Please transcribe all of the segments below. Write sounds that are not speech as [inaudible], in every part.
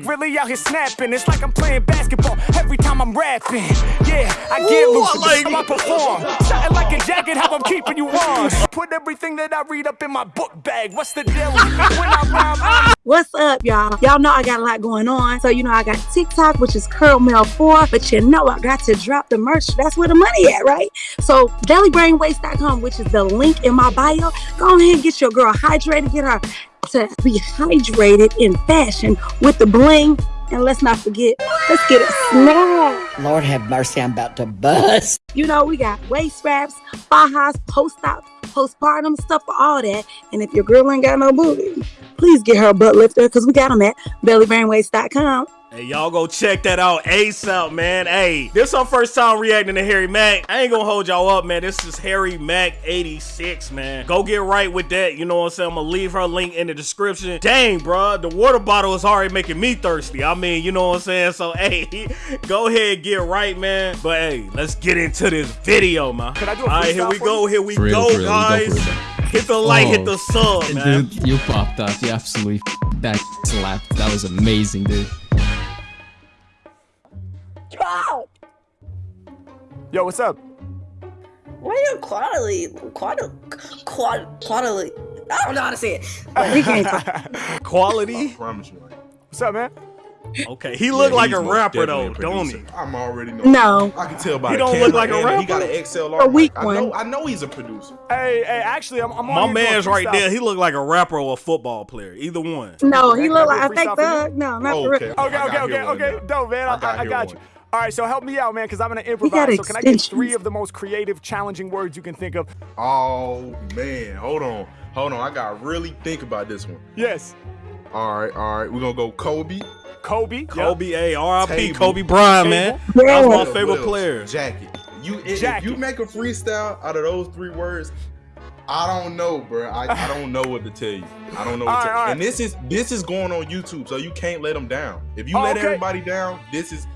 Mac really out here snapping. It's like I'm playing basketball every time I'm rapping. Yeah, I get loose. I like I perform. Something like a jacket, how I'm keeping you warm. [laughs] Put everything that I read up in my book bag. What's the deal? When I rhyme, I'm What's up, y'all? Y'all know I got a lot going on. So, you know, I got TikTok, which is Curl Mel 4, but you know, I got to drop the merch. That's where the money at, right? So, dailybrainwaste.com, which is the link in my bio. Go ahead and get your girl hydrated, get her to be hydrated in fashion with the bling. And let's not forget, let's get it snap. Lord have mercy, I'm about to bust. You know, we got waist wraps, fajas, post-op, postpartum stuff for all that. And if your girl ain't got no booty, please get her a butt lifter because we got them at bellybrainwaste.com. Hey, y'all go check that out ASAP, man. Hey, this our first time reacting to Harry Mack. I ain't gonna hold y'all up, man. This is Harry Mack 86, man. Go get right with that. You know what I'm saying? I'm gonna leave her link in the description. Dang, bro, the water bottle is already making me thirsty. I mean, you know what I'm saying? So, [laughs] hey, go ahead, get right, man. But hey, let's get into this video, man. Can I do a All right, here we for go. you? Here we real, go, for real, guys. it. Hit the like, hit Oh, the sub, man. Dude, you popped up. You absolutely f- that [laughs] slapped. That was amazing, dude. Yo, what's up? Why you quarterly, quarter, quad, quarterly? I don't know how to say it. We can't talk. [laughs] Quality. promise you. What's up, man? Okay, he look Yeah, like a rapper though, a don't he? I'm already know. No. I can tell by He don't look like a rapper? He got an XLR. A weak mic. I know. one. I know he's a producer. Hey, hey, actually, I'm, I'm My man's right there. He look like a rapper or a football player. Either one. No, he Can look I like do a a fake freestyle for you? thug. No, not for Okay. real. Okay, okay, okay, here one okay. now. Dope, man. I, I got I, I here got one. you. All right, so help me out, man, because I'm gonna improvise. So can I get three of the most creative, challenging words you can think of? Oh man, hold on, hold on. I gotta really think about this one. Yes. All right, all right. We're gonna go Kobe. Kobe. Yep. Kobe, A, R.I.P. Kobe Bryant, man. Yeah. That was my favorite else? player. Jacket. You if, if you make a freestyle out of those three words, I don't know, bro. I, I [laughs] don't know what to tell you. I don't know what All to right, tell you. right. And this is this is going on YouTube, so you can't let them down. If you Oh, let okay. everybody down, this is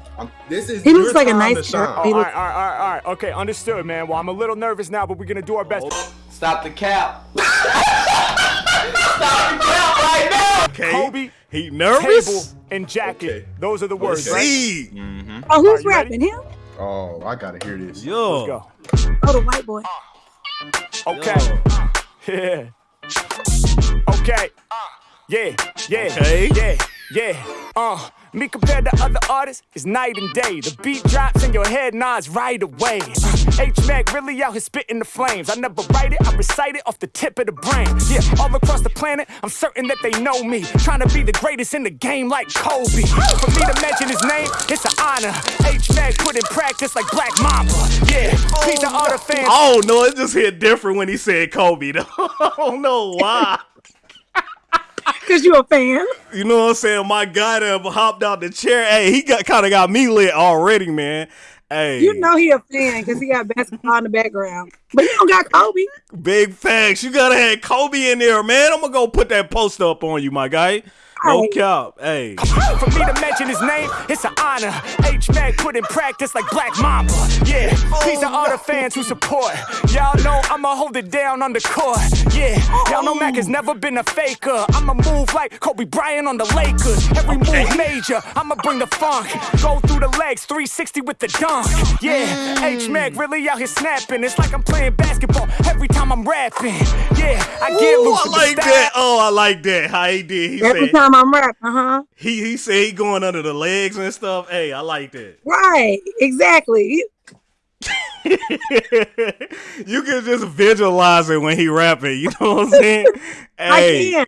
this is He looks like a nice to shine. Oh, He all look- right, all right, all right, all right. Okay, understood, man. Well, I'm a little nervous now, but we're gonna do our best. Stop the cap. [laughs] Stop the cap right now. Okay. Kobe, He Table, nervous? and jacket. Okay. Those are the words, right? See. Oh, who's Are you ready? rapping him? Oh, I gotta hear this. Yo. Let's go. Oh, the white boy. Okay. Yeah. Okay. Yeah, yeah, Okay. yeah, yeah. Uh, me compared to other artists is night and day. The beat drops and your head nods right away. Uh, H Mac really out here spitting the flames. I never write it, I recite it off the tip of the brain. Yeah, all across the planet, I'm certain that they know me. Trying to be the greatest in the game like Kobe. For me to mention his name, it's an honor. H Mac put in practice like Black Mamba. Yeah, are all the fans. Oh no, it just hit different when he said Kobe. though. [laughs] I don't know why. [laughs] Because you a fan. You know what I'm saying? My guy that hopped out the chair. Hey, he got kind of got me lit already, man. Hey, You know he a fan because he got basketball in the background. But you don't got Kobe. big facts. You gotta have Kobe in there, man. I'm gonna go put that poster up on you, my guy. No Alright. cap. Hey, For me to mention his name, it's an honor. H Mac put in practice like Black Mamba. Yeah, these are all the fans who support. Y'all know I'ma hold it down on the court. Yeah, y'all know Mac has never been a faker. I'ma move like Kobe Bryant on the Lakers. Every move major, I'ma bring the funk. Go through the legs, 360 with the dunk. Yeah, H Mac really out here snapping. It's like I'm playing basketball every time I'm rapping. Yeah, I get Ooh, loose I like that. Oh, I like that. How he did. He Every said time I'm rapping, uh huh. he he said he going under the legs and stuff. Hey, I like that. Right, exactly. [laughs] you can just visualize it when he rapping. You know what I'm saying? I Hey, can.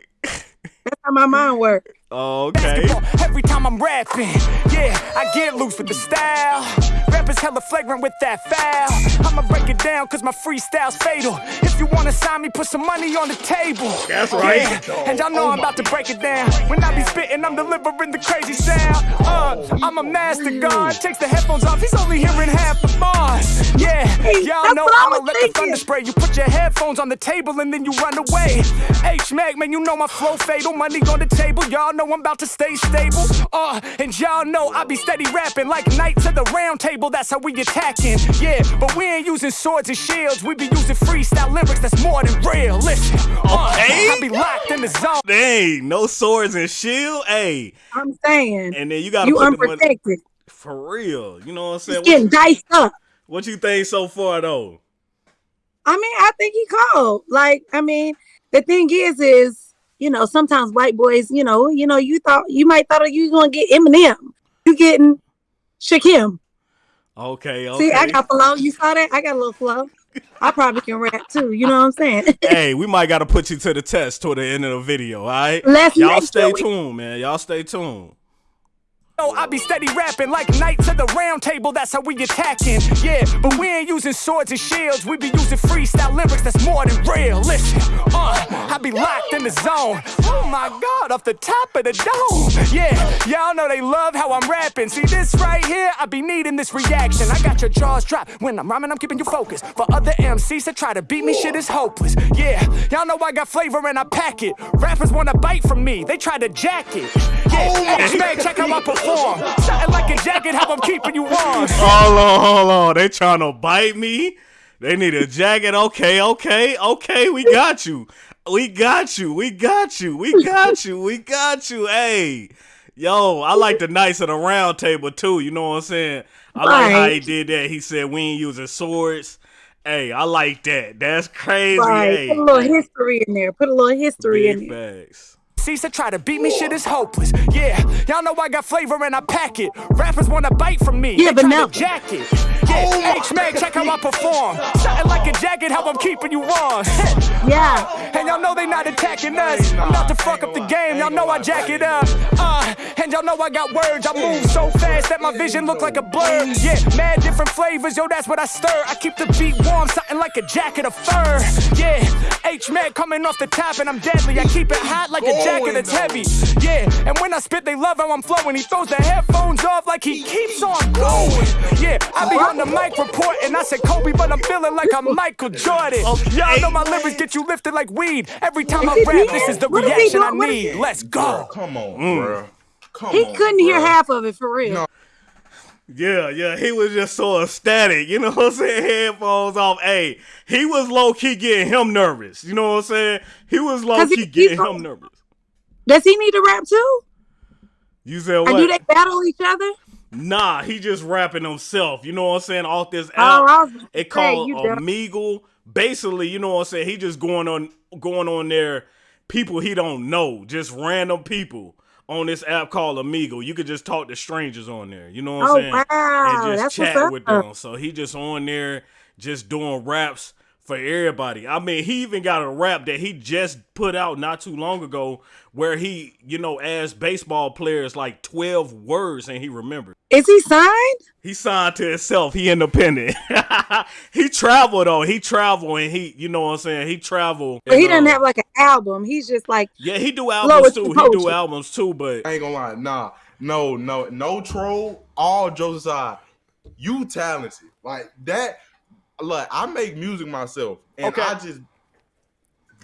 That's how my mind works. [laughs] okay. every time I'm rapping. Yeah, I get loose with the style. Rappers hella flagrant with that foul. I'ma break it down cause my freestyle's fatal. If you wanna sign me, put some money on the table. That's right. Yeah, and y'all know I'm about to break it down. When I be spitting, I'm delivering the crazy sound. Uh, I'm a master god. Takes the headphones off, he's only hearing half the bars. Yeah, y'all know I I'ma was let the thunder spray. You put your headphones on the table and then you run away. H Mac, man, you know my flow fatal. Money on the table, y'all know I'm about to stay stable. Uh, and y'all know I be steady rapping like Knights of the Round Table. Table, that's how we attacking. Yeah, but we ain't using swords and shields. We be using freestyle lyrics that's more than real. Listen, uh, Okay. I be locked in the zone. Dang, no swords and shield. Hey, I'm saying and then you gotta you put the money unprotected. for real. You know what I'm saying? It's getting What, diced up. what you think so far though? I mean, I think he called. Like, I mean, the thing is, is you know, sometimes white boys, you know, you know, you thought you might thought you was gonna get Eminem. You getting Shakim. Okay, okay. See, I got flow. You saw that? I got a little flow. I probably can rap too. You know what I'm saying? [laughs] hey, we might gotta put you to the test toward the end of the video, all right? Let's Y'all stay sure tuned, man. Y'all stay tuned. I be steady rapping like knights at the round table, that's how we attacking. Yeah, but we ain't using swords and shields, we be using freestyle lyrics that's more than real. Listen, uh, I be locked in the zone. Oh my god, off the top of the dome. Yeah, y'all know they love how I'm rapping. See this right here, I be needing this reaction. I got your jaws dropped. When I'm rhyming, I'm keeping you focused. For other MCs that try to beat me, shit is hopeless. Yeah, y'all know I got flavor and I pack it. Rappers wanna bite from me, they try to jack it. Yeah, H-Man, check how I perform. Something like a jacket, how I'm keeping you warm. Hold on, hold on. They trying to bite me. They need a jacket. Okay, okay, okay. We got you. We got you. We got you. We got you. We got you. Hey, yo, I like the Knights of the Round Table too. You know what I'm saying? I like how he did that. He said we ain't using swords. Hey, I like that. That's crazy. Right. Hey, Put a little history in there. Put a little history in big there. MCs that try to beat me, shit is hopeless. Yeah, y'all know I got flavor and I pack it. Rappers wanna bite from me. Yeah, they try vanilla. to jack it. Yeah, H-Man, check how I perform. Something like a jacket, how I'm keeping you warm. [laughs] Yeah. And y'all know they not attacking us. I'm about to fuck up the game, y'all know I jack it up. Uh, and y'all know I got words. I move so fast that my vision look like a blur. Yeah, mad different flavors, yo, that's what I stir. I keep the beat warm, something like a jacket of fur. Yeah, H-Man coming off the top and I'm deadly. I keep it hot like a jacket that's heavy. Yeah, and when I spit, they love how I'm flowing. He throws the headphones off like he keeps on going. Yeah, I be on the mic reporting. I said Kobe, but I'm feeling like I'm Michael Jordan. Y'all know my lyrics get you lifted like weed. Every time I rap, this is the What is reaction I doing? What is need. Let's go. Come on, Mm. bro. Come He on, couldn't hear half of it for real. No. Yeah, yeah, he was just so ecstatic. You know what I'm saying? Headphones off. Hey, he was low key getting him nervous. You know what I'm saying? He was low key he's getting so- him nervous. Does he need to rap too? You said Or what? do they battle each other? Nah, he just rapping himself. You know what I'm saying? Off this Oh, app, I it called. Omegle. Basically, you know what I'm saying? He just going on, going on there. People he don't know, just random people on this app called Amigo. You could just talk to strangers on there. You know what I'm Oh, saying? wow. And just That's what's chat up. with them. So he just on there, just doing raps for everybody. I mean, he even got a rap that he just put out not too long ago, where he, you know, asked baseball players like 12 words and he remembered. Is he signed? He signed to himself. He independent. [laughs] he traveled though. He traveled and he, you know what I'm saying. He traveled. But he and, doesn't uh, have like an album. He's just like Yeah, he do albums too. He do albums too. But I ain't gonna lie. Nah, no, no, no troll. All jokes aside, you talented. Like that. Look, I make music myself, and Okay. I just,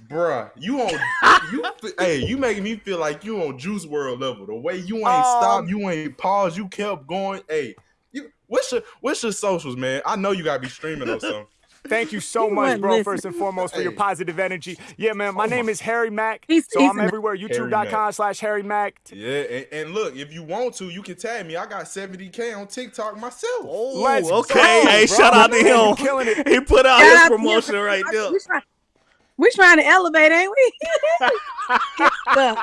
bruh, you on [laughs] you. hey, you making me feel like you on Juice WRLD level. The way you ain't Um, stopped, you ain't paused, you kept going. Hey, you. What's your What's your socials, man? I know you gotta be streaming or something. Thank you so He much, bro, listening. first and foremost, for your positive energy. Yeah, man, my name is Harry Mack. He's- so he's I'm everywhere, youtube.com slash Harry Mack. Yeah, and, and look, if you want to, you can tag me. I got 70k on TikTok myself. Let's oh, okay, go, hey, bro. shout out to him. killing it. He put out Shout his out to promotion right there. We try, we trying to elevate, ain't we? [laughs]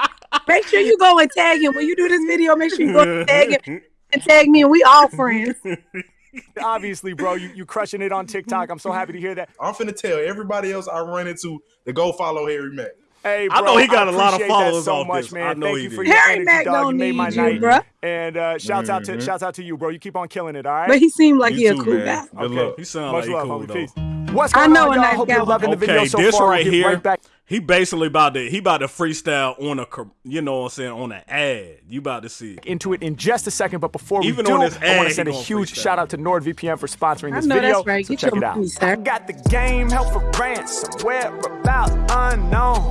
Make sure you go and tag him when you do this video. Make sure you go and tag him [laughs] and tag me, and we all friends. [laughs] Obviously, bro, you, you crushing it on TikTok. I'm so happy to hear that. I'm finna tell everybody else I run into to go follow Harry Mack. Hey, I know he got a lot of followers so off much, this. man. I know Thank he you for did. your Harry energy, Mack dog. don't you made my need you, night. bruh. And uh, shouts out to Mhm. shouts out to you, bro. You keep on killing it, all right? But he seemed like he You a cool man. guy. Good Okay. luck. He sound Much like love, cool homie. though. Peace. What's I going know on, a y'all? nice Hope guy you're loving the video so this far. right We'll here, right back. He basically about to he about to freestyle on a you know what I'm saying on an ad. You about to see it. into it in just a second, but before we Even do, on his I want ad, to send a gonna huge freestyle. shout out to NordVPN for sponsoring I this know video. that's right. So Get check your it out. money. I got the game held for ransom, whereabouts unknown.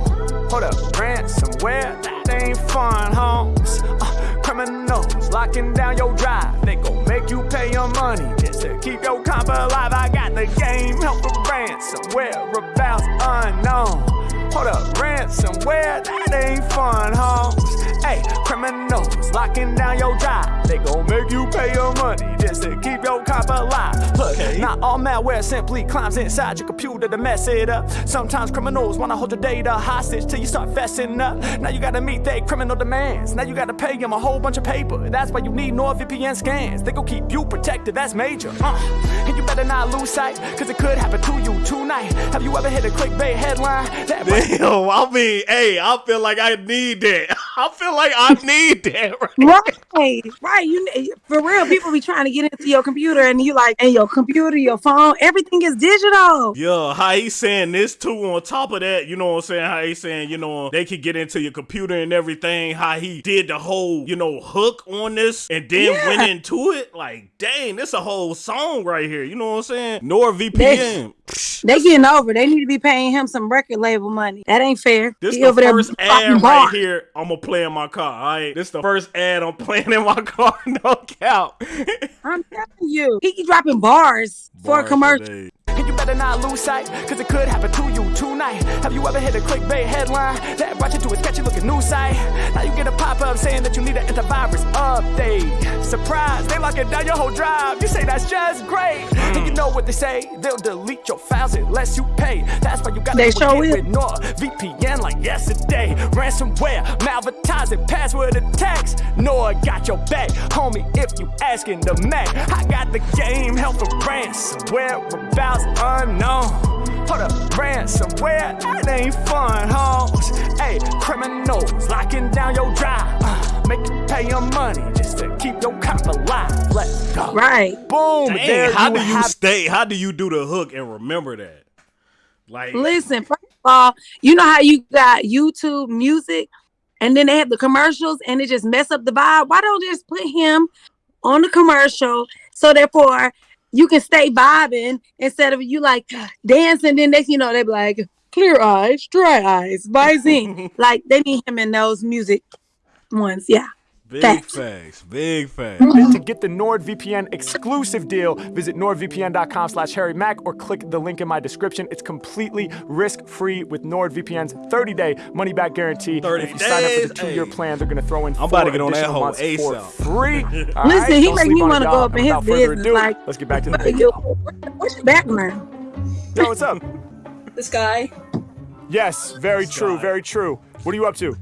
Hold up, ransomware, that ain't fun, homes. Uh, criminals locking down your drive, they gon' make you pay your money. This to keep your comp alive. I got the game, help for ransom, whereabouts unknown. Hold up, ransomware, that ain't fun, homes. Hey, criminals locking down your job. They gon' make you pay your money just to keep your comp alive. Look, not all malware simply climbs inside your computer to mess it up. Sometimes criminals wanna hold your data hostage till you start fessing up. Now you gotta meet their criminal demands. Now you gotta pay them a whole bunch of paper. That's why you need NordVPN scans. They gon' keep you protected, that's major. Uh, and you better not lose sight, cause it could happen to you tonight. Have you ever hit a clickbait headline? That Damn, I mean, hey, I feel like I need that. [laughs] I feel like I need that. [laughs] Right? Right, right. You for real, people be trying to get into your computer, and you like, and your computer, your phone, everything is digital. Yeah, how he saying this too on top of that, you know what I'm saying? How he saying, you know, they could get into your computer and everything, how he did the whole, you know, hook on this and then Yeah. went into it. Like, dang, this a whole song right here. You know what I'm saying? NordVPN. They getting over. They need to be paying him some record label money. That ain't fair. This He the first ad right here I'm gonna play in my car. All right, this the first ad I'm [laughs] playing in my car. [laughs] No count. I'm telling you, he keep dropping bars, for a commercial. today. And you better not lose sight, cause it could happen to you tonight. Have you ever hit a clickbait headline that brought you to a sketchy looking news site? Now you get a pop up saying that you need an antivirus update. Surprise, they locking down your whole drive. You say that's just great. And you know what they say, they'll delete your files unless you pay. That's why you gotta They sure it with NordVPN like yesterday. Ransomware, malvertising, password attacks. Nord got your back, homie. If you asking the Mac, I got the game, help for ransomware, whereabouts unknown. Hold up, ransomware, that ain't fun, homes. Hey, criminals locking down your drive, uh, make you pay your money just to keep your cop alive. Let's go. Right. Boom. Dang, there how you do you have stay? How do you do the hook and remember that? Like, Listen, first of all, you know how you got YouTube music and then they have the commercials and it just mess up the vibe. Why don't they just put him on the commercial so therefore you can stay vibing instead of you like dancing, then next you know they be like clear eyes, dry eyes, by [laughs] like they need him in those music ones. Yeah. Big facts. facts, big facts. To get the NordVPN exclusive deal, visit nordvpn.com slash harrymac or click the link in my description. It's completely risk-free with NordVPN's 30-day money-back guarantee. 30 and if you sign up for the two-year hey. plan, they're going to throw in I'm about to four get on that additional hoe months for free. [laughs] All Listen, right? he Don't make me wanna go up in And his without business, ado, like- let's get back to the [laughs] Yo, video. what's your background? Yo, what's up? This guy, Yes, very true, very true. What are you up to?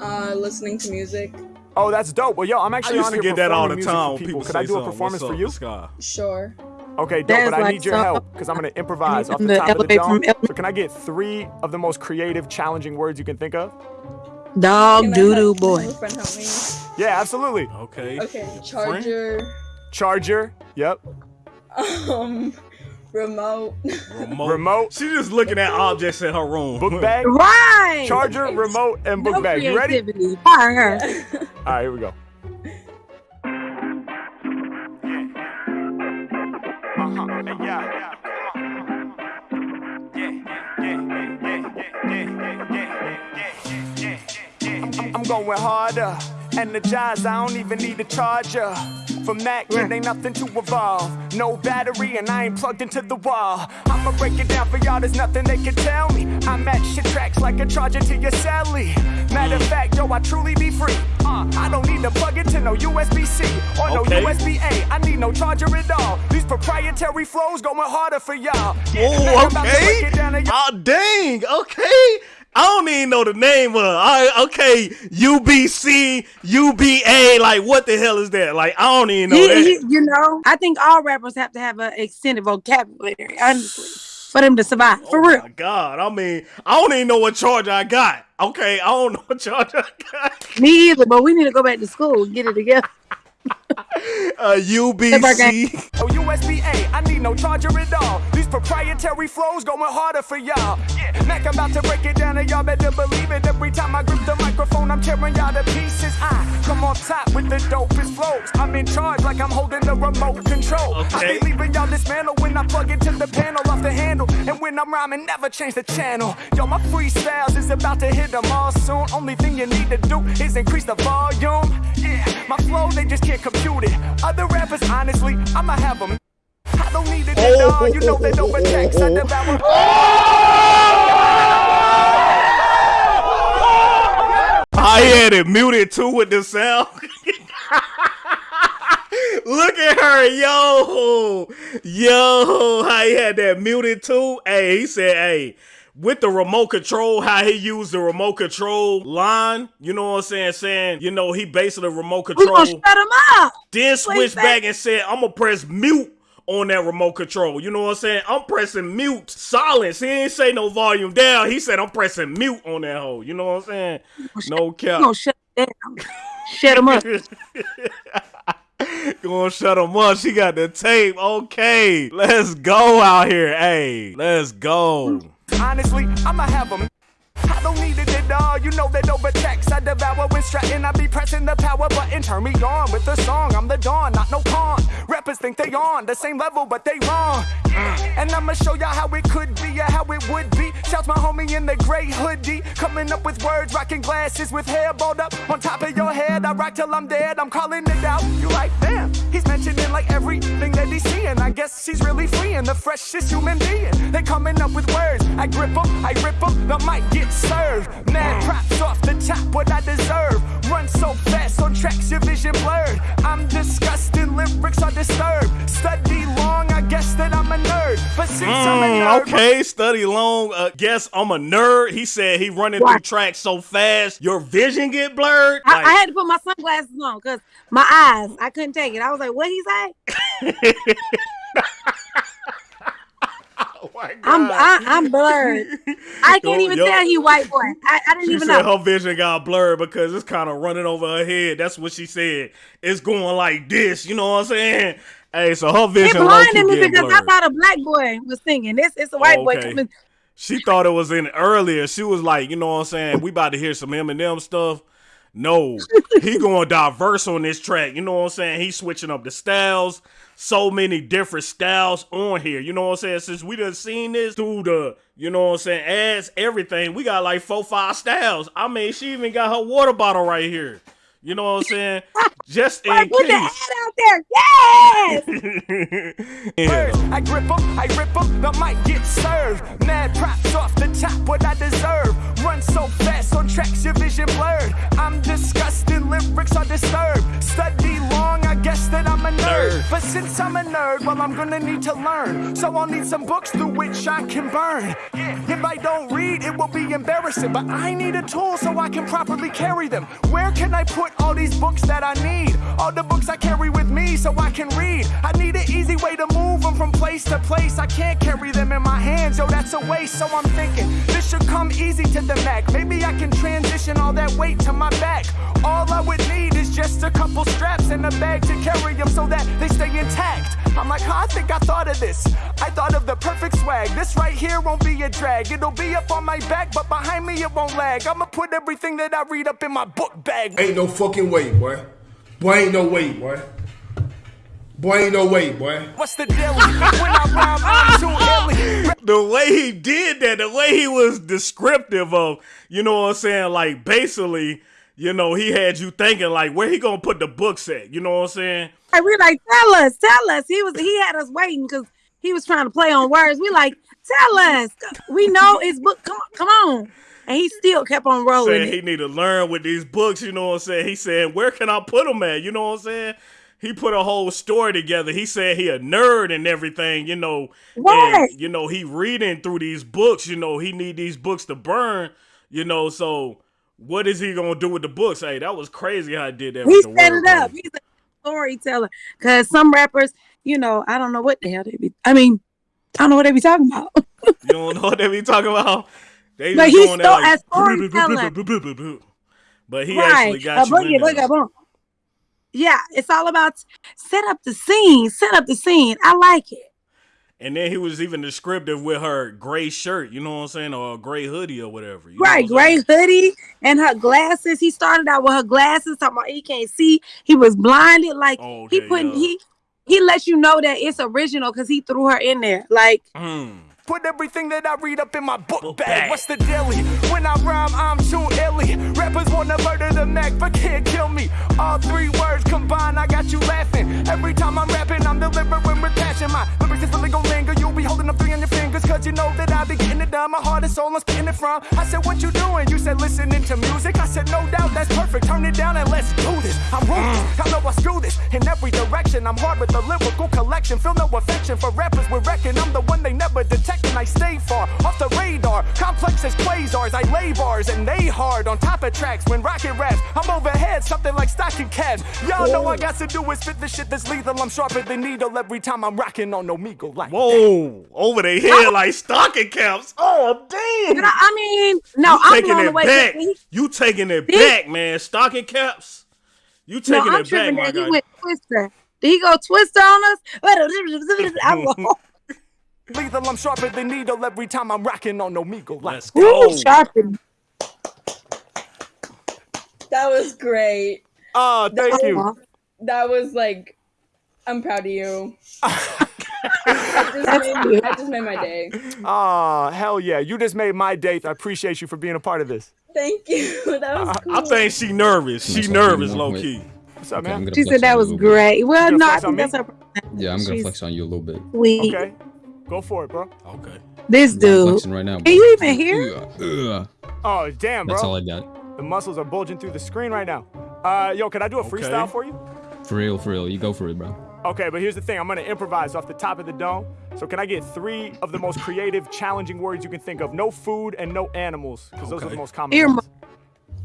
uh, listening to music. Oh, that's dope. Well, yo, I'm I actually used on to here get that all the music time when people. people Could say I do a performance What's for you? Sure. Okay, dope, That's but I like need your so- help because I'm gonna [laughs] improvise off the the top of the dome. So can I get three of the most creative, challenging words you can think of? Dog Can doo doo boy. have a friend help me? Yeah, absolutely. Okay. Okay, charger, Charger. Yep. um, remote, Remote. Remote. She just looking at objects in her room. Book bag. Right. Charger, remote, and book no bag. You ready? Fire her. All right, here we go. I'm going harder, energized. I don't even need a charger. From that, it ain't nothing to evolve. No battery, and I ain't plugged into the wall. I'ma break it down for y'all, there's nothing they can tell me. I'm at shit tracks like a charger to your celly. Matter of fact, yo, I truly be free. Uh, I don't need to plug into no USB C or Okay. no USB A. I need no charger at all. These proprietary flows going harder for y'all. Yeah, Oh, I'm about to break okay. it down to. Oh, dang. Okay. I don't even know the name of it. I, okay, UBC, UBA. Like, what the hell is that? Like, I don't even know He- that. he- you know, I think all rappers have to have an extended vocabulary, honestly, for them to survive. For oh real. my God. I mean, I don't even know what charge I got. Okay, I don't know what charger I got. Me either, but we need to go back to school and get it together. [laughs] Uh, UBC. Oh, USB A, I need no charger at all. These proprietary flows going harder for y'all. Yeah, Mac, I'm about to break it down, and y'all better believe it. Every time I grip the microphone, I'm tearing y'all to pieces. I come on top with the dopest flows. I'm in charge like I'm holding the remote control. I Okay. be leaving y'all dismantled when I plug into the panel off the handle. When I'm rhyming, never change the channel. Yo, my freestyles is about to hit them all soon. Only thing you need to do is increase the volume. Yeah, my flow, they just can't compute it. Other rappers, honestly, I'ma have them I don't need it at all. You know that over text I devour. I had it muted too with the sound. [laughs] Look at her, yo, yo. How he had that muted too. Hey, he said, hey, with the remote control, how he used the remote control line. You know what I'm saying? Saying, you know, he basically remote control. shut him up. Then switched back and said, I'm gonna press mute on that remote control. You know what I'm saying? I'm pressing mute silence. He ain't say no volume down. He said I'm pressing mute on that hole. You know what I'm saying? No cap. shut. Shut him up. [laughs] [laughs] Gonna shut him up. She got the tape. Okay. Let's go out here. Hey, let's go. Honestly, I'ma have them. I don't need it all. You know that over text I devour when strutting. I be pressing the power button. Turn me on with the song. I'm the dawn, not no pawn. Rappers think they on the same level, but they wrong. Mm. And I'ma show y'all how it could be or how it would be. Shouts my homie in the gray hoodie. Coming up with words, rocking glasses with hair balled up on top of your head. I rock till I'm dead. I'm calling it out. You like, damn. He's mentioning like everything that he's seeing. I guess he's really freeing the freshest human being. They coming up with words. I grip grip 'em, I rip 'em, the mic gets served. Mad props off the top, what I deserve. Run so fast on tracks, your vision blurred. I'm disgusting, lyrics are disturbed. Study long, I guess that I'm a nerd. But since I'm a Mm, nerd, okay, study long. Uh, guess I'm a nerd. He said he running through tracks so fast, your vision get blurred. I, Like, I had to put my sunglasses on because my eyes, I couldn't take it. I was like, what he say? [laughs] [laughs] [laughs] oh my I'm I, I'm blurred. I can't oh, even yo. tell he white boy. I, I didn't She even said know. her vision got blurred because it's kind of running over her head. That's what she said. It's going like this. You know what I'm saying? Hey, so her vision It blinded me because blurred. I thought a black boy was singing. This it's a white boy Okay. coming. She thought it was in earlier. She was like, you know what I'm saying? We about to hear some Eminem stuff. No, he going diverse on this track. You know what I'm saying? He's switching up the styles. So many different styles on here. You know what I'm saying? Since we done seen this through the, you know what I'm saying, ads, everything, we got like four, five styles. I mean, she even got her water bottle right here. You know what I'm saying? [laughs] Just in Like, put the ad out there. Yes. [laughs] Yeah, Words, though. I grip 'em, I rip 'em, the mic gets served. Mad props off the top, what I deserve. Run so fast on tracks, your vision blurred. I'm disgusting, lyrics are disturbed. Study long, I guess that I'm a nerd. Nerd. But since I'm a nerd, well, I'm gonna need to learn. So I'll need some books through which I can burn. If I don't read, it will be embarrassing. But I need a tool so I can properly carry them. Where can I put all these books that I need? All the books I carry with me so I can read. I need an easy way them from place to place. I can't carry them in my hands, yo, that's a waste. So I'm thinking this should come easy to the Mac. Maybe I can transition all that weight to my back. All I would need is just a couple straps and a bag to carry them so that they stay intact. I'm like, huh, I think I thought of this. I thought of the perfect swag. This right here won't be a drag. It'll be up on my back, but behind me it won't lag. I'ma put everything that I read up in my book bag. Ain't no fucking way, boy. Boy, ain't no way, boy. Boy, ain't no way, boy. What's the deal? when I rhyme, I'm too illy. the way he did that, the way he was descriptive of, you know what I'm saying, like basically, you know, he had you thinking like where he gonna put the books at, you know what I'm saying? And we like, tell us, tell us. He was he had us waiting because he was trying to play on words. We like, tell us. We know his book. Come on, come on. And he still kept on rolling. Saying it. he need to learn with these books, you know what I'm saying? He said, where can I put them at? You know what I'm saying? He put a whole story together. He said he a nerd and everything, you know. Right. And, you know, he reading through these books, you know, he need these books to burn, you know, so what is he gonna do with the books? Hey, that was crazy how I did that. He set it up. He's a storyteller. Cause some rappers, you know, I don't know what the hell they be. I mean, I don't know what they be talking about. [laughs] You don't know what they be talking about? They Like, just he's so- there as storyteller. [laughs] But he right. actually got a you boogie, in there. Yeah, it's all about set up the scene. Set up the scene. I like it. And then he was even descriptive with her gray shirt, you know what I'm saying, or a gray hoodie or whatever. you Right, what gray hoodie and her glasses. He started out with her glasses, talking about he can't see. He was blinded. Like Oh, he okay, put yeah. he he let you know that it's original because he threw her in there. Like Mm. Put everything that I read up in my book, bag. What's the dilly? When I rhyme, I'm too illy. Rappers wanna murder the Mac, but can't kill me. All three words combined, I got you laughing. Every time I'm rapping, I'm delivering with passion. My lyrics is the legal linger. You'll be holding up three on your fingers you know that I be getting it done. My heart and soul, I'm spitting it from. I said, what you doing? You said, listening to music. I said, no doubt, that's perfect. Turn it down and let's do this. I'm ruthless. Mm. I know I screw this in every direction. I'm hard with the lyrical collection. Feel no affection for rappers. We're wrecking. I'm the one they never detect, and I stay far off the radar. Complex as quasars. I lay bars and they hard on top of tracks. When rocket raps, I'm overhead, something like stocking caps. Y'all know I got to do is spit the shit that's lethal. I'm sharper than needle every time I'm rocking on Omegle like. Whoa, over their head like stocking caps. Oh damn! You know, I mean, no, you I'm taking blown it away. back. You taking it He- back, man. Stocking caps. You No, taking I'm it back, tripping my that he went Twister. Did he go Twister on us? [laughs] I'm wrong. Lethal, I'm sharper than needle every time I'm rocking on Omegle like. Let's Woo, go. sharpened. That was great. Oh, thank you. Aw. That was like, I'm proud of you. [laughs] That just made- that just made my day. Oh, hell yeah. You just made my day. I appreciate you for being a part of this. Thank you. [laughs] That was cool. I think she nervous. She That's what nervous, low want. key. What's up, Okay, man? She said that was you a little bit. great. Well, gonna no, I think that's her. Yeah, I'm gonna She's flex on you a little bit. sweet. Okay. Go for it, bro. Okay. This I'm dude. flexing right now. Can you even hear? Ugh. Oh, damn, bro. That's all. I got. The muscles are bulging through the screen right now. Uh, yo, can I do a freestyle Okay. for you? For real, for real. You go for it, bro. Okay, but here's the thing. I'm gonna improvise off the top of the dome. So can I get three of the most creative, challenging words you can think of? No food and no animals, because those are the most common. Ear ones.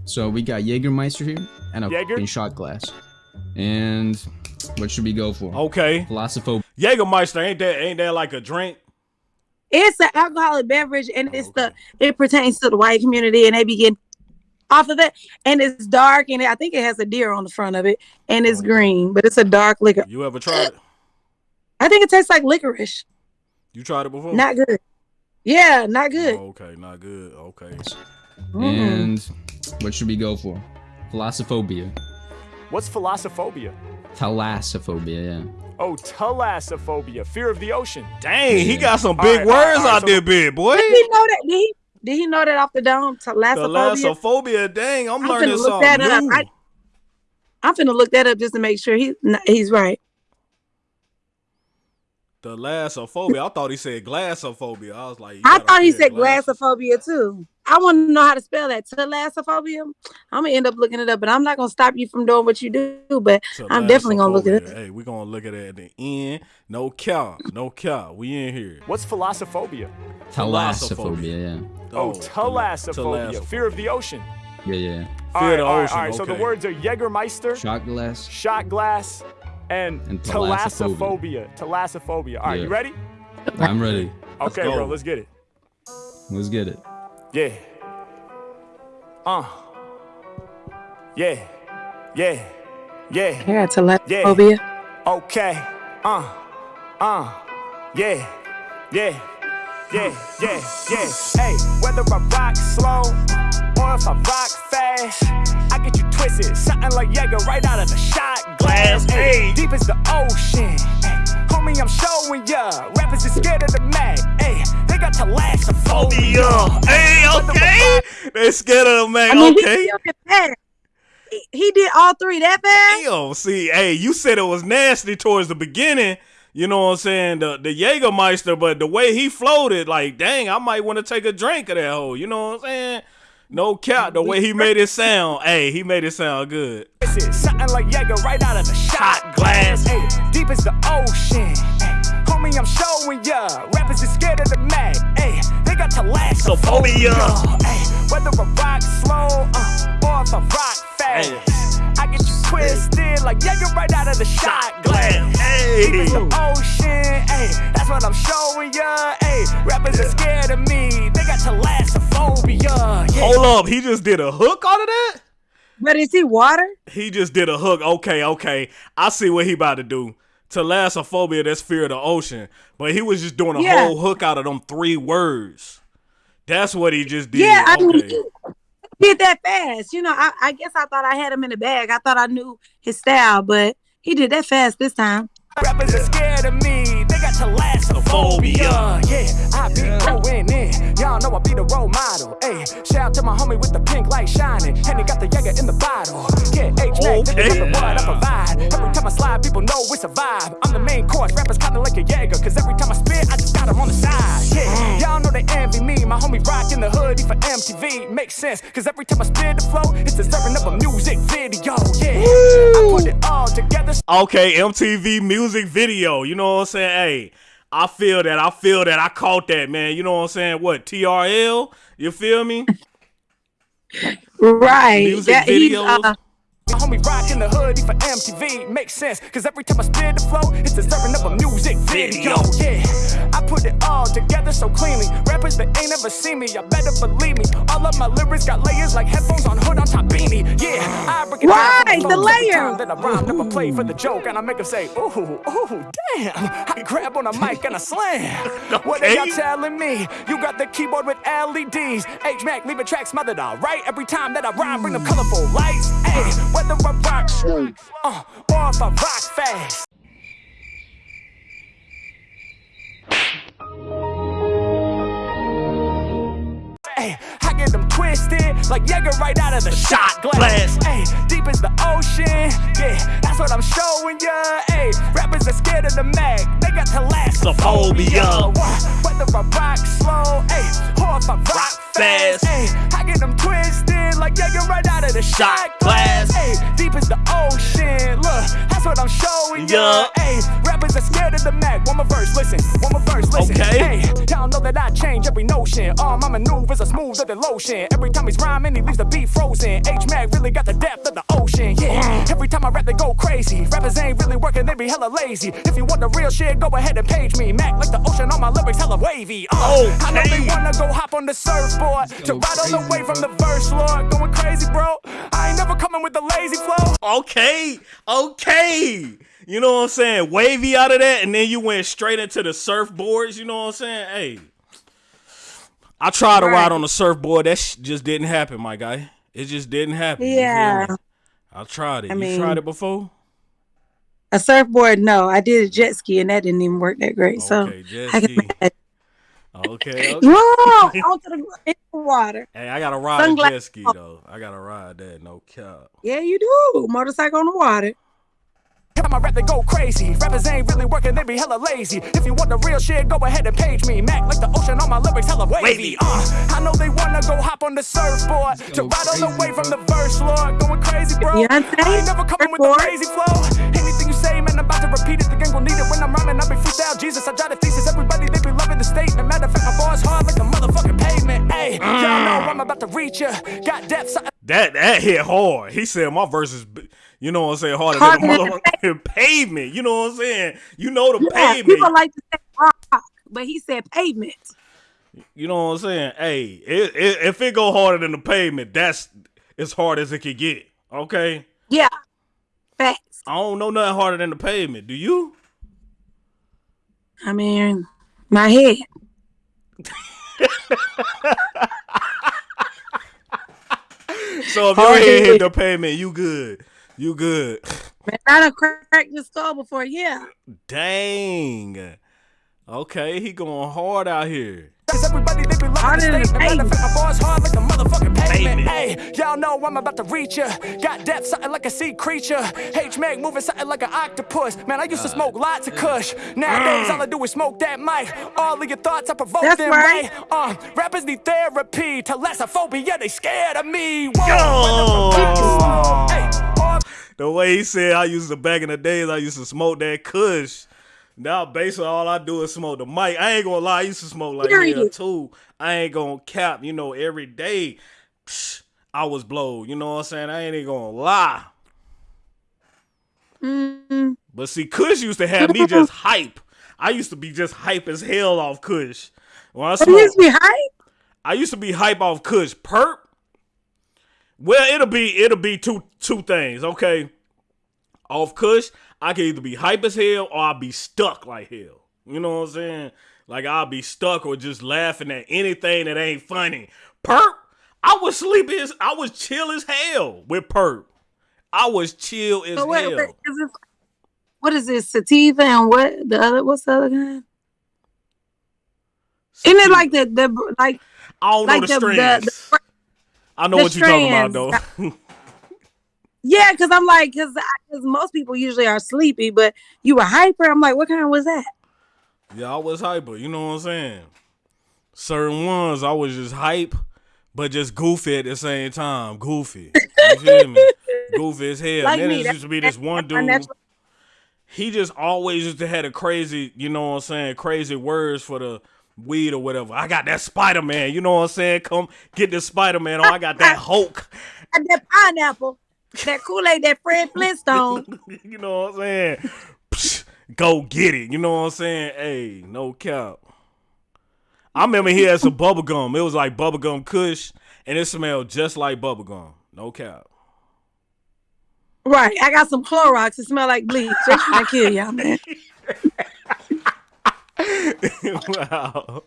So we got Jägermeister here and a Jaeger? shot glass. And what should we go for? Okay. Philosopho. Jägermeister ain't that ain't that like a drink? It's an alcoholic beverage, and it's okay. the it pertains to the white community, and they begin off of it. And it's dark, and I think it has a deer on the front of it, and it's oh, green, but it's a dark liquor. You ever tried it? I think it tastes like licorice. You tried it before? Not good. Yeah, not good. Oh, okay, not good. Okay. And what should we go for? Philosophobia. What's philosophobia? Thalassophobia, yeah. Oh, thalassophobia, fear of the ocean. Dang, he got some big right, all right, words all right, out so- there, big boy. Did he know that? Did he? Did he know that off the dome? Thalassophobia. Thalassophobia, dang, I'm I'm learning something that up. new. I- I'm finna look that up just to make sure he he's right. Thalassophobia. I thought he said glassophobia. I was like, I thought he said glass. glassophobia too. I want to know how to spell that. Thalassophobia. I'm gonna end up looking it up, but I'm not gonna stop you from doing what you do. But I'm definitely gonna look at Thalassophobia. it. Hey, we're gonna look at it at the end. No cow, no cow. We in here. What's philosophophobia? Thalassophobia, yeah. Oh, oh thalas- thalassophobia, fear of the ocean. Yeah, yeah. All Fear of the all right, ocean, all right. So the words are Jägermeister, Shot glass. shot glass, and, And thalassophobia. Thalassophobia. All right, Yeah. you ready? I'm ready. Okay, go. bro, let's get it. Let's get it. Yeah. Uh. Yeah. Yeah. Yeah. Yeah, thalassophobia. Okay. Uh. Uh. Yeah. Yeah. Yeah. Yeah. Yeah. Hey, whether I rock slow or if I rock fast, I get you twisted. Something like Jaeger right out of the shot glass. Hey, deep as the ocean. Hey, homie, I'm showing ya. Rappers is scared of the mag. Hey, they got thalassophobia. Hey, okay. They scared of the man. I mean, okay. killed it fast. He, he did all three that fast. Damn, see, hey, you said it was nasty towards the beginning. You know what I'm saying? The the Jägermeister, but the way he floated, like, dang, I might want to take a drink of that hole. You know what I'm saying? No cap. The way he made it sound, hey, he made it sound good. This is something like Jaeger right out of the shot glass. Hey, deep as the ocean. Hey, homie, I'm showing ya. Rappers is scared of the mag. Hey, they got. Hey, whether I rock slow uh, or if I rock fast, you twisted like Jaeger right out of the shot glass. Hey. Deep as the ocean. Hey, that's what I'm showing ya. Hey, rappers are scared of me. They got thalassophobia. Yeah. Hold up, he just did a hook out of that? But is he water? He just did a hook. Okay, okay. I see what he about to do. Thalassophobia, that's fear of the ocean. But he was just doing a Yeah. whole hook out of them three words. That's what he just did. Yeah, I mean, okay. he did that fast. You know, I, I guess I thought I had him in the bag. I thought I knew his style, but he did that fast this time. Rappers are scared of me, got thalassophobia. Yeah, I be going in. Y'all know I be the role model. Hey, shout out to my homie with the pink light shining. And he got the Jaeger in the bottle. Yeah, H Mac, Okay. what I provide. Every time I slide, people know it's a vibe. I'm the main course, rappers kinda like a Jaeger. Cause every time I spit, I just got him on the side. Yeah, y'all know they envy me. My homie rockin' the hoodie for MTV. Makes sense, cause every time I spit the flow, it's deserving of a music video. Yeah, I put it all together. Okay, MTV music video. You know what I'm saying? Hey, I feel that. I feel that. I caught that, man. You know what I'm saying? What TRL? You feel me? Right. Music That- videos. uh, My homie rockin' the hoodie for MTV. Makes sense, cause every time I spit the flow, it's deserving of a music video. Yeah, I put it all together so cleanly. Rappers that ain't ever seen me, y'all better believe me. All of my lyrics got layers like headphones on hood on top beanie. Yeah, I break it Right, down for the folks layer. time That I rhyme, never play for the joke, and I make them say, ooh, ooh, damn. I grab on a mic and I slam. [laughs] What are y'all telling me? You got the keyboard with LEDs. H Mac, leave a track smothered all right. Every time that I rhyme, bring them colorful lights. Hey, whether I rock slow, uh, or if I rock fast. Hey, I get them twisted like Jaeger right out of the shot glass. Hey, deep as the ocean, yeah, that's what I'm showing ya. Hey, rappers are scared of the mag, they got thalassophobia. Whether I rock slow, hey, or if I rock fast, hey, I get them twisted like Jaeger right out of the shot glass. Hey, the ocean, that's what I'm showing ya. Yeah. Hey, rappers are scared of the mag. One more verse, listen, one more verse, listen. Okay. Hey, y'all know that I change every notion. All my maneuvers are smoother than lotion. Every time he's rhyming, he leaves the beat frozen. H Mac really got the depth of the ocean. Yeah, every time I rap, they go crazy. Rappers ain't really working, they be hella lazy. If you want the real shit, go ahead and page me. Mac like the ocean, all my lyrics hella wavy. Uh, I know they wanna go hop on the surfboard to ride all the way from the verse, Lord. Going crazy, bro. I ain't never coming with the lazy flow. Okay, okay. You know what I'm saying? Wavy out of that, and then you went straight into the surfboards. You know what I'm saying? Hey, I tried to ride on the surfboard. That sh- just didn't happen, my guy. It just didn't happen. Yeah. I tried it. I you mean- tried it before? a surfboard, no. I did a jet ski and that didn't even work that great. So Okay, jet I can ski. Okay, [laughs] okay. Whoa, onto the, in the water. Hey, I gotta ride a jet ski though. I gotta ride that. No cap. Yeah, you do. Motorcycle on the water. Time I rap, they go crazy. Rappers ain't really working, they be hella lazy. If you want the real shit, go ahead and page me. Mac like the ocean, all my lyrics hella wavy. Wavy. Uh, I know they wanna go hop on the surfboard to ride all the way from the verse, Lord. Going crazy, bro. Beyonce, I ain't never coming with the surfboard. crazy flow. Anything you say, man, I'm about to repeat it. The gang will need it when I'm rhyming. I be freestyle Jesus. I try to thesis. Everybody, they be loving the statement. Matter of fact, my bars hard like the motherfucking pavement. Hey, y'all know I'm about to reach ya. Got depth, something That that hit hard. He said my verses, b- you know what I'm saying, harder than the motherfucking pavement. You know what I'm saying? You know the Yeah, pavement. people like to say rock, but he said pavement. You know what I'm saying? Hey, it, it, if it go harder than the pavement, that's as hard as it could get. Okay, Yeah, facts. I don't know nothing harder than the pavement. Do you? I mean, my head. [laughs] So if your head hit the pavement, you good. You good. Man, I done cracked your skull before. Yeah. Dang. Okay, he going hard out here. Cause everybody they be loving Harder the than statement. Matter of pavement. fact, my bars hard like the motherfucking pavement. Pavement. Hey, y'all know I'm about to reach ya. Got depth, something like a sea creature. H Mac moving something like an octopus. Man, I used to uh, smoke lots of uh, kush. Nowadays, uh. all I do is smoke that mic. All of your thoughts, I provoke That's them right. right. Uh, rappers need therapy. Thalassophobia, they scared of me. Whoa, Yo. The way he said I used to back in the days, I used to smoke that kush. Now basically all I do is smoke the mic. I ain't gonna lie, I used to smoke like hell too. I ain't gonna cap, you know, every day. psh, I was blowed, you know what I'm saying? I ain't even gonna lie. Mm, But see, Kush used to have me [laughs] just hype. I used to be just hype as hell off Kush. When I you used to be hype. I used to be hype off Kush. Perp. Well, it'll be it'll be two two things, okay? Off Kush, I can either be hype as hell or I'll be stuck like hell. You know what I'm saying? Like I'll be stuck or just laughing at anything that ain't funny. Perp, I was sleepy as I was chill as hell with Perp. I was chill as But wait, hell. wait, is it, what is this? Sativa and what the other? What's the other kind? Isn't it like the the like? I don't like know the, the- the- the- I know the what you're talking about though. [laughs] Yeah, because I'm like, because because most people usually are sleepy, but you were hyper. I'm like, what kind was that? Yeah, I was hyper. You know what I'm saying? Certain ones I was just hype, but just goofy at the same time. Goofy. You [laughs] feel me? Goofy as hell. Like then me, there used to be this one dude. natural- He just always used to had a crazy, you know what I'm saying, crazy words for the weed or whatever. I got that Spider Man. You know what I'm saying? Come get the Spider Man. Oh, I got that [laughs] Hulk. And that pineapple, that Kool Aid, that Fred Flintstone. [laughs] you know what I'm saying? Psh, Go get it. You know what I'm saying? Hey, no cap. I remember he had some bubble gum. It was like bubblegum kush, and it smelled just like bubblegum. No cap. right. I got some Clorox. It smell like bleach. To kill y'all, man. [laughs] [laughs] wow.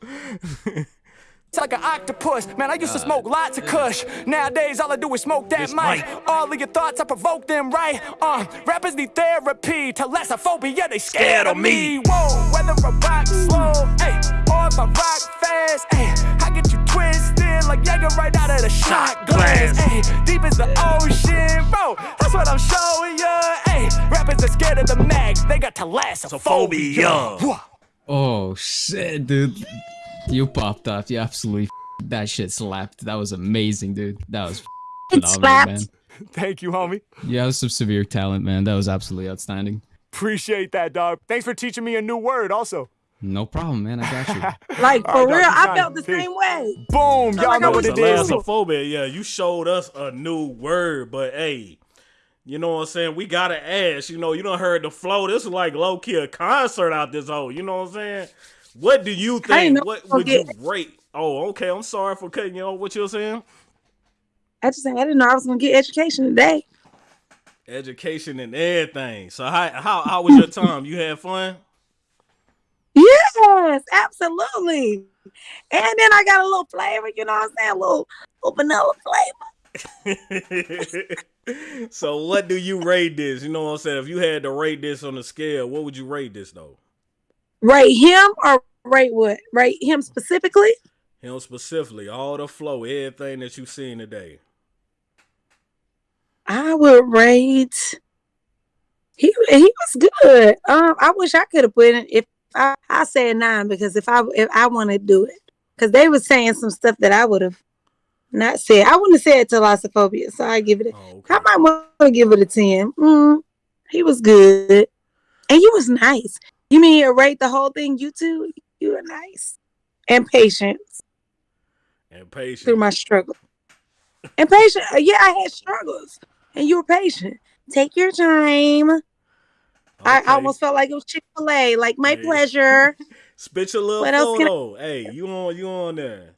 It's like an octopus. Man, I used to smoke lots of kush. Nowadays, all I do is smoke that mic. All of your thoughts, I provoke them, right? Uh, rappers need therapy. Thalassophobia, they scared of me. Whoa, whether I rock slow, hey, or if I rock fast, hey, I get you twisted like Jaeger right out of the shot glass. Hey, deep as the ocean, bro. That's what I'm showing ya. Hey, rappers are scared of the mags. They got thalassophobia. Phobia. Oh shit, dude. You popped off. You absolutely that shit slapped. That was amazing, dude. That was f- It slapped. man. [laughs] Thank you, homie. You have some severe talent, man. That was absolutely outstanding. Appreciate that, dog. Thanks for teaching me a new word, also. No problem, man. I got you. [laughs] Like, for All right, real, dog, I got felt it. the same way. Boom, y'all like know I what was it is. Thalassophobia. Yeah, you showed us a new word, but hey, you know what I'm saying? We gotta ask. You know, you don't heard the flow. This is like low key a concert out this hole. You know what I'm saying? What do you think? What would you rate? Oh, okay. I'm sorry for cutting you off. What you're saying? I just said I didn't know I was gonna get education today. Education and everything. So how how how was your time? You had fun? Yes, absolutely. And then I got a little flavor, you know what I'm saying? A little, little vanilla flavor. [laughs] so what do you rate this? You know what I'm saying? If you had to rate this on a scale, what would you rate this though? Rate him or rate what? Rate him specifically? Him specifically, all the flow, everything that you've seen today. I would rate. He he was good. Um, I wish I could have put it. If I I say a nine because if I if I want to do it, because they were saying some stuff that I would have not said. I wouldn't have said thalassophobia, so I give it. A, Oh, okay. I might want to give it a ten. Mm, he was good, and you was nice. You mean you rate the whole thing? You too. You were nice and patient And patient through my struggle. And patient. uh, Yeah, I had struggles, and you were patient. Take your time. I almost felt like it was Chick Fil A. Like my Hey. pleasure. [laughs] spit your little What else can I- photo. Hey, you on you on there.